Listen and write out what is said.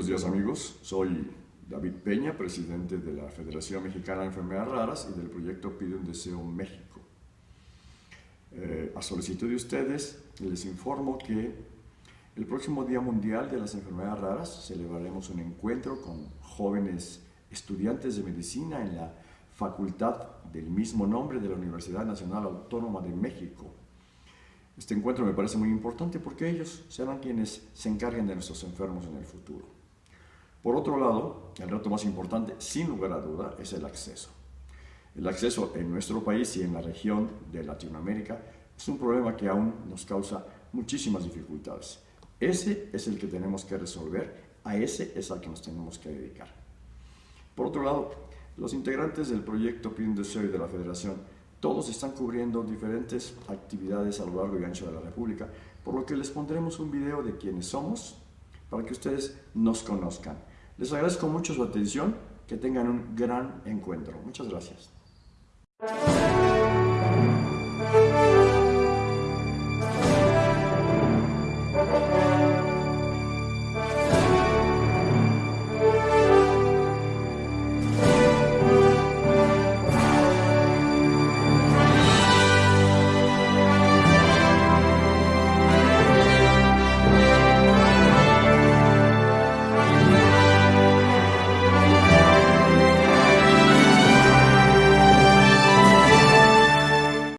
buenos días amigos. Soy David Peña, presidente de la Federación Mexicana de Enfermedades Raras y del proyecto Pide un Deseo México. Eh, a solicitud de ustedes, les informo que el próximo Día Mundial de las Enfermedades Raras celebraremos un encuentro con jóvenes estudiantes de medicina en la facultad del mismo nombre de la Universidad Nacional Autónoma de México, este encuentro me parece muy importante porque ellos serán quienes se encarguen de nuestros enfermos en el futuro. Por otro lado, el reto más importante, sin lugar a duda, es el acceso. El acceso en nuestro país y en la región de Latinoamérica es un problema que aún nos causa muchísimas dificultades. Ese es el que tenemos que resolver, a ese es al que nos tenemos que dedicar. Por otro lado, los integrantes del proyecto Pin de de la Federación todos están cubriendo diferentes actividades a lo largo y ancho de la República, por lo que les pondremos un video de quiénes somos para que ustedes nos conozcan. Les agradezco mucho su atención, que tengan un gran encuentro. Muchas gracias.